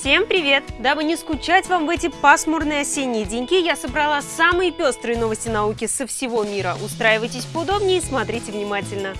Всем привет! Дабы не скучать вам в эти пасмурные осенние деньки, я собрала самые пестрые новости науки со всего мира. Устраивайтесь поудобнее и смотрите внимательно.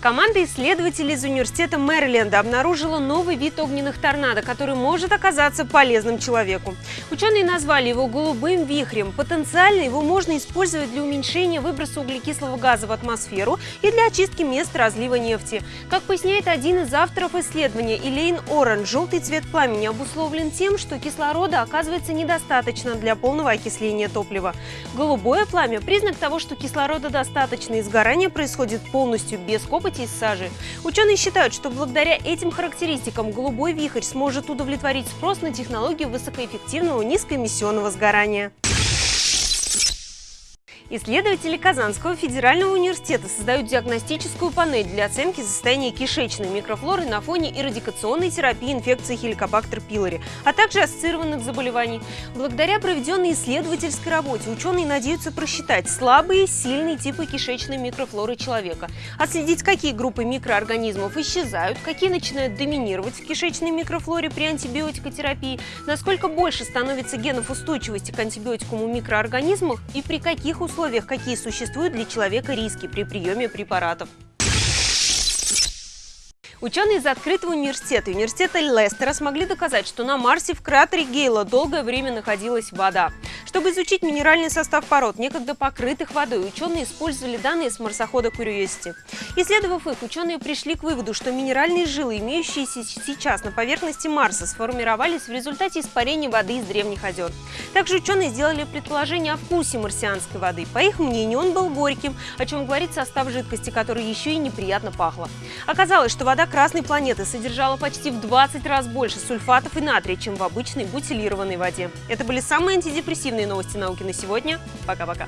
Команда исследователей из университета Мэриленда обнаружила новый вид огненных торнадо, который может оказаться полезным человеку. Ученые назвали его голубым вихрем. Потенциально его можно использовать для уменьшения выброса углекислого газа в атмосферу и для очистки мест разлива нефти. Как поясняет один из авторов исследования Элейн Орен, желтый цвет пламени обусловлен тем, что кислорода оказывается недостаточно для полного окисления топлива. Голубое пламя – признак того, что кислорода достаточно и сгорание происходит полностью без копоти копоти из сажи. Ученые считают, что благодаря этим характеристикам голубой вихрь сможет удовлетворить спрос на технологию высокоэффективного низкоэмиссионного сгорания. Исследователи Казанского федерального университета создают диагностическую панель для оценки состояния кишечной микрофлоры на фоне эрадикационной терапии инфекции хеликобактер пилори, а также ассоциированных заболеваний. Благодаря проведенной исследовательской работе ученые надеются просчитать слабые и сильные типы кишечной микрофлоры человека, отследить, какие группы микроорганизмов исчезают, какие начинают доминировать в кишечной микрофлоре при антибиотикотерапии, насколько больше становится генов устойчивости к антибиотикам у микроорганизмов и при каких условиях условиях, какие существуют для человека риски при приеме препаратов. Ученые из открытого университета университета Лестера смогли доказать, что на Марсе в кратере Гейла долгое время находилась вода. Чтобы изучить минеральный состав пород, некогда покрытых водой, ученые использовали данные с марсохода Curiosity. Исследовав их, ученые пришли к выводу, что минеральные жилы, имеющиеся сейчас на поверхности Марса, сформировались в результате испарения воды из древних озер. Также ученые сделали предположение о вкусе марсианской воды. По их мнению, он был горьким, о чем говорит состав жидкости, который еще и неприятно пахло. Оказалось, что вода Красной планеты содержала почти в 20 раз больше сульфатов и натрия, чем в обычной бутилированной воде. Это были самые антидепрессивные новости науки на сегодня. Пока-пока.